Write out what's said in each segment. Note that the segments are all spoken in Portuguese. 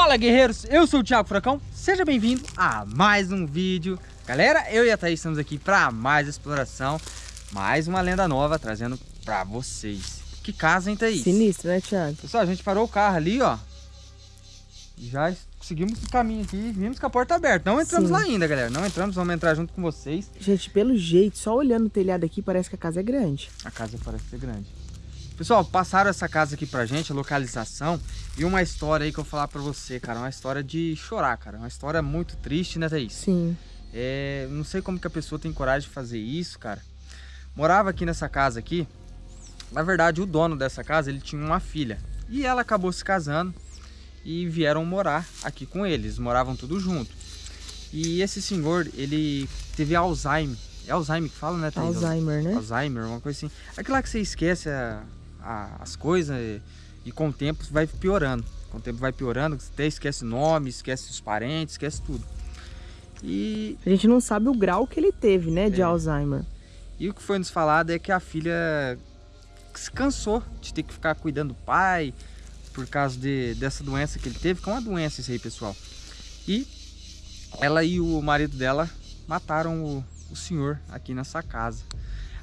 Fala guerreiros, eu sou o Thiago Furacão, seja bem-vindo a mais um vídeo. Galera, eu e a Thaís estamos aqui para mais exploração Mais uma lenda nova trazendo para vocês. Que casa, hein Thaís? Sinistro, né Thiago? Pessoal, a gente parou o carro ali, ó. Já seguimos o caminho aqui, vimos com a porta aberta. Não entramos Sim. lá ainda, galera, não entramos, vamos entrar junto com vocês. Gente, pelo jeito, só olhando o telhado aqui, parece que a casa é grande. A casa parece ser grande Pessoal, passaram essa casa aqui pra gente, a localização E uma história aí que eu vou falar pra você, cara. Uma história de chorar, cara. Uma história muito triste, né, Thaís? Sim. É, Não sei como que a pessoa tem coragem de fazer isso, cara. Morava aqui nessa casa aqui. Na verdade, o dono dessa casa, ele tinha uma filha. E ela acabou se casando E vieram morar aqui com eles. Moravam tudo junto. E esse senhor, ele teve Alzheimer. É Alzheimer que fala, né, Thaís? Alzheimer, né? Alzheimer, uma coisa assim. Aquilo lá que você esquece a, a, as coisas e, e, com o tempo vai piorando. Com o tempo vai piorando, você até esquece nome, esquece os parentes, esquece tudo. E... A gente não sabe o grau que ele teve, né, de é. Alzheimer. E o que foi nos falado é que a filha se cansou de ter que ficar cuidando do pai por causa de, dessa doença que ele teve, que é uma doença isso aí, pessoal. E ela e o marido dela mataram o, o senhor aqui nessa casa.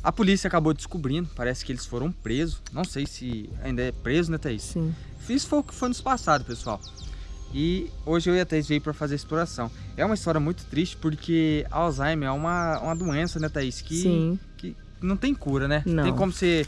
A polícia acabou descobrindo, parece que eles foram presos. Não sei se ainda é preso, né, Thaís? Sim. Isso foi o que foi nos passado, pessoal. E hoje eu e a Thaís veio para fazer exploração. É uma história muito triste porque Alzheimer é uma, uma doença, né, Thaís? Que, Sim. que não tem cura, né? Não. Tem como você,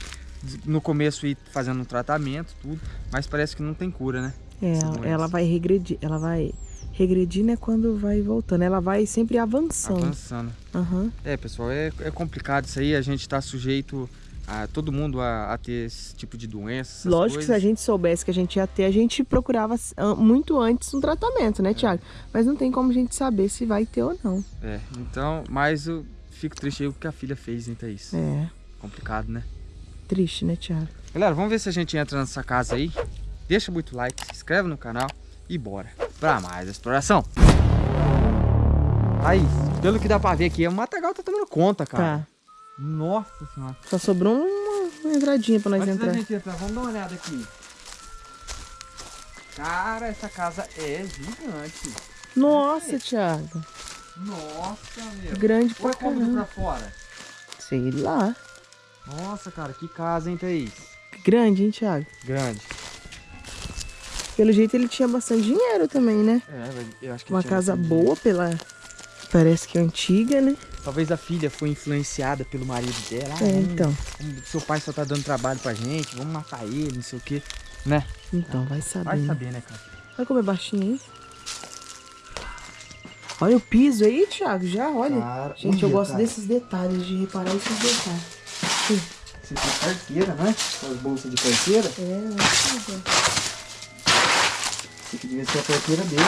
no começo, ir fazendo um tratamento, tudo, mas parece que não tem cura, né? É, ela vai regredir, ela vai regredir, né, quando vai voltando. Ela vai sempre avançando. Avançando. Uhum. É, pessoal, é, é complicado isso aí. A gente está sujeito a todo mundo a, a, ter esse tipo de doença. Lógico coisas. que se a gente soubesse que a gente ia ter, a gente procurava muito antes um tratamento, né, é. Tiago? Mas não tem como a gente saber se vai ter ou não. É, então, mas eu fico triste aí o que a filha fez, é isso. É. Complicado, né? Triste, né, Tiago? Galera, vamos ver se a gente entra nessa casa aí. Deixa muito like, se inscreve no canal e bora para mais exploração. Aí, pelo que dá pra ver aqui, o matagal tá tomando conta, cara. Tá. Nossa senhora. Só sobrou uma, uma entradinha pra nós Antes entrar. gente entrar. Vamos dar uma olhada aqui. Cara, essa casa é gigante. Nossa, é. Thiago. Nossa, meu. Grande pra caramba. pra fora? Sei lá. Nossa, cara, que casa, hein, Thaís? Grande, hein, Thiago? Grande. Pelo jeito ele tinha bastante dinheiro também, né? É, eu acho que Uma casa boa pela... Parece que é antiga, né? Talvez a filha foi influenciada pelo marido dela. Ah, é, então. seu pai só tá dando trabalho pra gente, vamos matar ele, não sei o quê, né? Então, vai saber. Vai saber, né, cara? Olha como é baixinho aí. Olha o piso aí, Thiago, já, olha. Cara, gente, eu gosto desses detalhes, de reparar esses detalhes. Você tem carteira, né? As bolsas de carteira. É, acho isso aqui devia ser a carteira dele.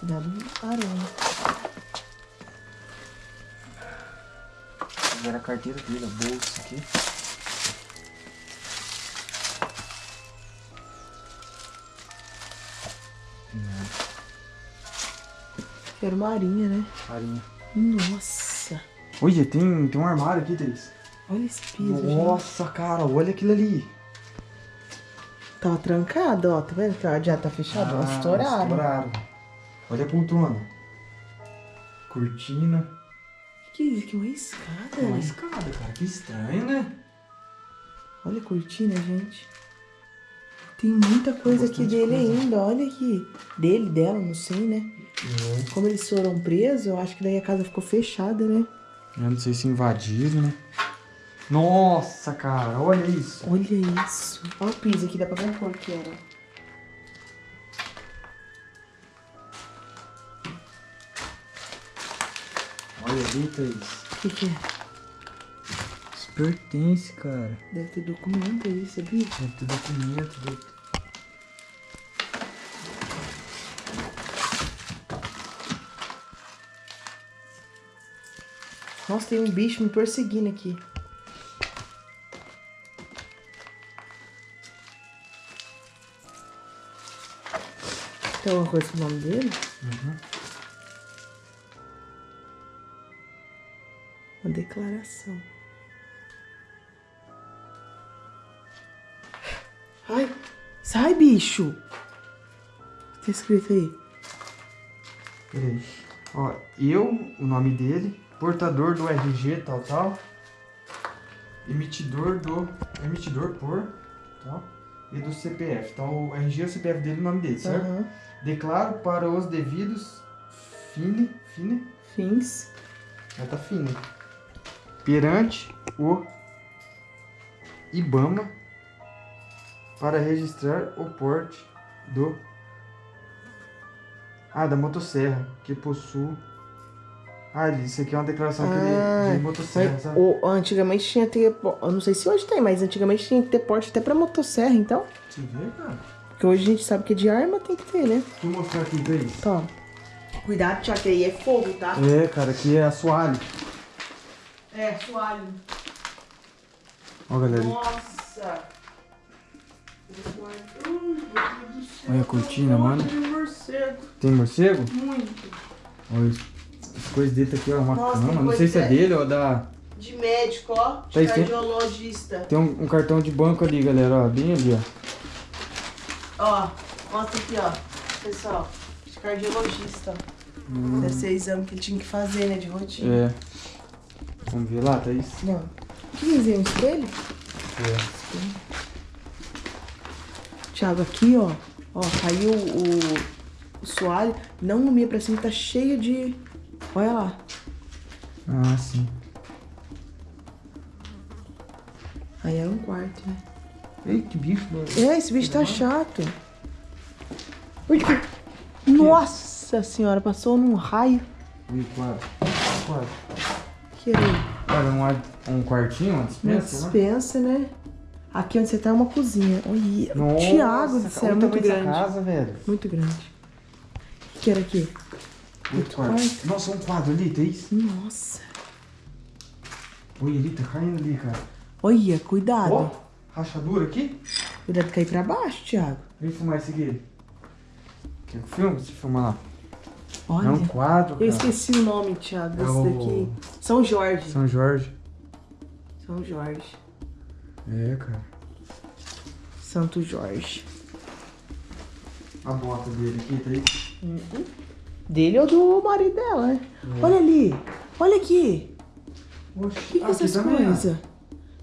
Cuidado no aranha. Era a carteira dele, a bolsa aqui. Era uma arinha, né? Arinha. Nossa. Olha, tem, tem um armário aqui, Thaís. Olha esse piso, Nossa, gente. cara, olha aquilo ali. Tava trancado, ó. Tá vendo que já tá fechado? Ah, estouraram. estouraram. Olha a poltrona. Cortina. Que que é isso? Que uma escada? Uma escada, cara. Que estranho, né? Olha a cortina, gente. Tem muita coisa aqui dele coisa. ainda. Olha aqui. Dele, dela, não sei, né? É. Como eles foram presos, eu acho que daí a casa ficou fechada, né? Eu não sei se invadiram, né? Nossa, cara, olha isso. Olha isso. Olha o piso aqui, dá pra ver a cor que era. Olha ali, Thaís. O que, que é? Isso pertence, cara. Deve ter documento aí, sabia? Deve ter documento. Deve. Nossa, tem um bicho me perseguindo aqui. Tem alguma coisa com o nome dele? Uhum. Uma declaração. Ai, sai, bicho! Tá escrito aí? Peraí. Ó, eu, o nome dele, portador do RG, tal, tal. Emitidor do. Emitidor por. Tal. E do CPF. Então o RG é o CPF dele e o nome dele, certo? Aham. Declaro para os devidos. Fine. Fine. Fins. Já tá fine. Perante o IBAMA para registrar o porte do. Ah, da motosserra, que possui. Ah, isso aqui é uma declaração que Ah, ele, de motosserra, sabe? o, antigamente tinha que ter. Eu não sei se hoje tem, mas antigamente tinha que ter porte até pra motosserra, então. Você vê, cara? Porque hoje a gente sabe que de arma tem que ter, né? Deixa eu mostrar aqui, Thaís. Toma. Cuidado, Tiago, que aí é fogo, tá? É, cara, aqui é assoalho. É, sualho. Ó, galera. Nossa! Olha a cortina, mano. De morcego. Tem morcego? Muito. Olha, as coisas dele tá aqui, ó, uma Nossa, cama. Não sei se é que é- dele ou da. De médico, ó. De Tá, isso tem- cardiologista. Tem um, um cartão de banco ali, galera, ó. Bem ali, ó. Ó, mostra aqui, ó. Pessoal, de cardiologista. ó. Deve ser exame que ele tinha que fazer, né? De rotina. Hum. É. Vamos ver lá, Thaís? Não. Que desenho? Um espelho? É. Thiago, aqui, ó. Ó, caiu o, o soalho. Não no meio pra cima, tá cheio de. Olha lá. Ah, sim. Aí era um quarto, né? Ei, que bicho, mano. É, esse bicho tá chato. Ui, que- Nossa senhora, passou num raio. Ui, quadro. Quadro. Que era? Cara, um, um quartinho, uma Uma dispensa, né? dispensa, né? Aqui onde você tá é uma cozinha. Olha, Nossa, cara, céu, é o muito grande. casa, velho. Muito grande. O que era aqui? Outro quarto. quarto. Nossa, um quadro ali, Thaís. Nossa. Olha ali, tá caindo ali, cara. Olha, cuidado. Ó, rachadura aqui. Cuidado de cair pra baixo, Thiago. Vem filmar esse aqui. Quer que filme? Você filma lá. Olha. É um quadro, Eu cara. esqueci o nome, Thiago, É desse o- daqui. São Jorge. São Jorge. São Jorge. É, cara. Santo Jorge. A bota dele aqui, Thaís. Dele ou do marido dela, né? É. Olha ali. Olha aqui. Oxi, O que, que é essas coisas?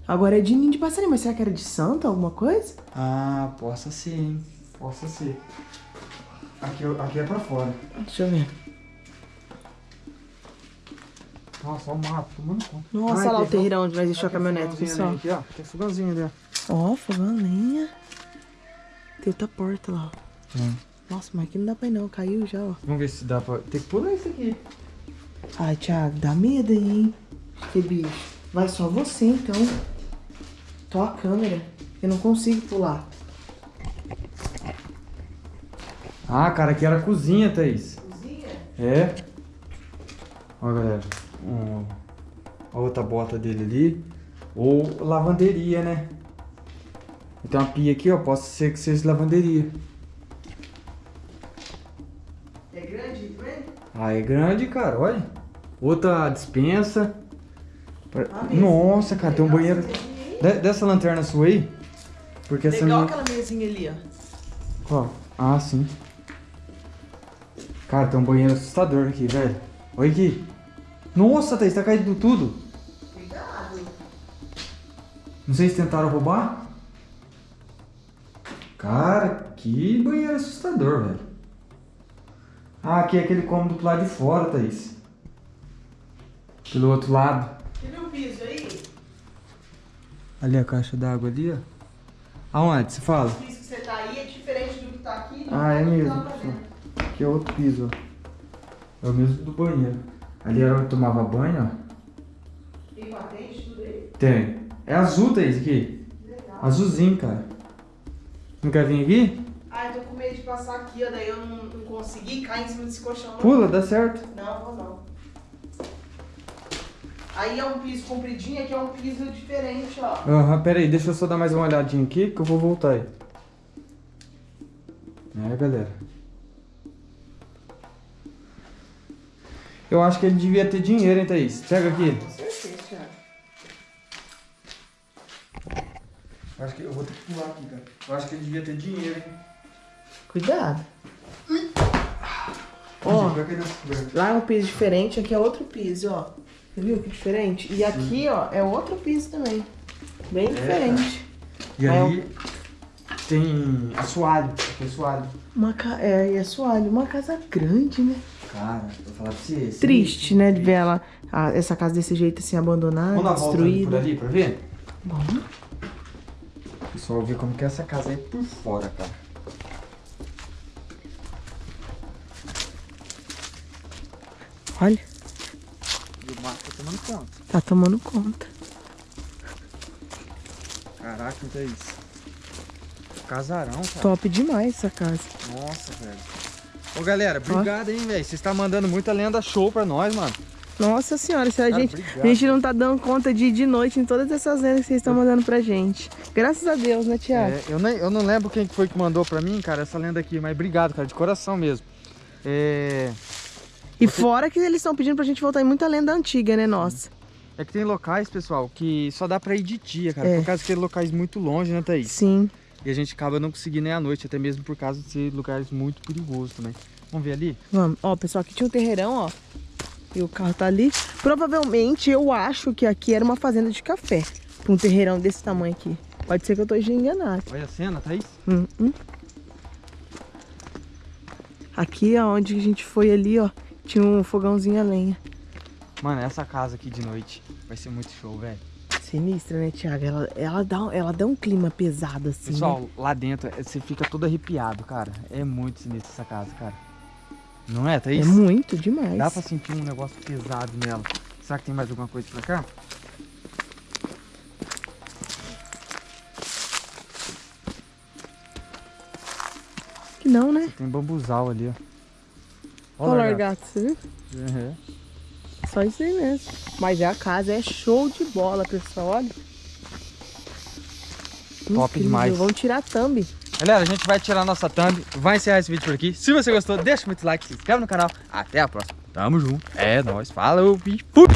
Agora é de ninho de passarinho, mas será que era de santo, alguma coisa? Ah, possa ser, hein? Possa ser. Aqui, aqui é pra fora. Deixa eu ver. Nossa, olha o mato, tomando conta. Nossa, olha lá o terreirão onde nós deixou a caminhonete, pessoal. Aqui, ó. Tem fogãozinho ali, ó. Ó, fogão, lenha. Tem outra porta lá, ó. Hum. Nossa, mas aqui não dá pra ir não, caiu já, ó. Vamos ver se dá pra... Tem que pular isso aqui. Ai, Thiago, dá medo aí, hein? Que bicho. Vai só você, então. Tô a câmera. Eu não consigo pular. Ah, cara, aqui era a cozinha, Thaís. Cozinha? É. Ó, galera. Um, a outra bota dele ali. Ou lavanderia, né? Tem uma pia aqui, ó. Pode ser que seja lavanderia. Ah, é grande, cara. Olha. Outra dispensa. Ah? Nossa, cara, tem um banheiro. essa. De- dessa lanterna sua aí? Porque essa Legal minha... aquela mesinha ali, ó. Qual? Ah, sim. Cara, tem um banheiro assustador aqui, velho. Olha aqui. Nossa, Thaís, tá caindo tudo. Cuidado. Não sei se tentaram roubar. Cara, que banheiro assustador, velho. Ah, aqui é aquele cômodo pro lado de fora, Thaís. Pelo outro lado. Você viu o piso aí? Ali a caixa d'água ali, ó. Aonde? Você fala? O piso que você tá aí é diferente do que tá aqui. não Ah, é mesmo. tá. Aqui é outro piso, ó. É o mesmo do banheiro. Ali era onde tomava banho, ó. Tem patente, tudo aí. Tem. É azul, Thaís, aqui. Legal. Azulzinho, cara. Não quer vir aqui? Medo de passar aqui, ó. Daí eu não, não consegui cair em cima desse colchão. não. Pula, dá certo. Não, vou não. Aí é um piso compridinho, aqui é um piso diferente, ó. Aham, pera aí, deixa eu só dar mais uma olhadinha aqui que eu vou voltar aí. É, galera. Eu acho que ele devia ter dinheiro, hein, Thaís? Pega aqui. Com certeza, Thiago. Acho que eu vou ter que pular aqui, cara. Eu acho que ele devia ter dinheiro, hein? Cuidado. Ui, Ó, nessa coberta. lá é um piso diferente, aqui é outro piso, ó. Você viu que diferente? E aqui, ó, é outro piso também. Bem diferente. E Aí ali tem assoalho. Aqui é assoalho. Uma ca... É, e é suave. Uma casa grande, né? Cara, vou falar pra você. Triste, né? De ver ela, a- essa casa desse jeito assim, abandonada, Vamos dar uma volta ali por ali pra ver? Bom, Pessoal, ver como que é essa casa é por fora, cara. Olha, E o mato tá tomando conta. tá tomando conta. Caraca, o que é isso? Casarão, cara. Top demais essa casa. Nossa, velho. Ô, galera, obrigado, hein, velho. Vocês estão mandando muita lenda show pra nós, mano. Nossa senhora, se a, Cara, gente, obrigado. a gente não tá dando conta de de noite em todas essas lendas que vocês estão mandando pra gente. Graças a Deus, né, Tiago? É, eu, nem, eu não lembro quem que foi que mandou pra mim, cara, essa lenda aqui, mas obrigado, cara, de coração mesmo. É, E fora que eles estão pedindo pra gente voltar em muita lenda antiga, né, nossa? é que tem locais, pessoal, que só dá pra ir de dia, cara, É. por causa que é locais muito longe, né, Thaís? Sim. E a gente acaba não conseguindo ir à noite, até mesmo por causa de ser lugares muito perigosos também. Vamos ver ali? Vamos. Ó, pessoal, aqui tinha um terreirão, ó. E o carro tá ali. Provavelmente, eu acho que aqui era uma fazenda de café. Pra um terreirão desse tamanho aqui. Pode ser que eu tô enganado. Olha a cena, Thaís. Hum, hum. Aqui, ó, onde a gente foi ali, ó, tinha um fogãozinho a lenha. Mano, essa casa aqui de noite vai ser muito show, velho. Sinistra, né, Thiago? Ela, ela, dá, ela dá um clima pesado, assim. né? Pessoal, lá dentro é, você fica todo arrepiado, cara. É muito sinistro essa casa, cara. Não é, né? Thaís? É muito demais. Dá pra sentir um negócio pesado nela. Será que tem mais alguma coisa pra cá? Que não, né? Tem bambuzal ali, ó. Olha o largato, você viu? Uhum. Só isso aí mesmo. Mas é a casa, é show de bola, pessoal. Olha. Top Incrível. demais. Vamos tirar a thumb. Galera, a gente vai tirar nossa thumb, vai encerrar esse vídeo por aqui. Se você gostou, deixa muito like, se inscreve no canal. Até a próxima. Tamo junto. É nóis. Falou e fui.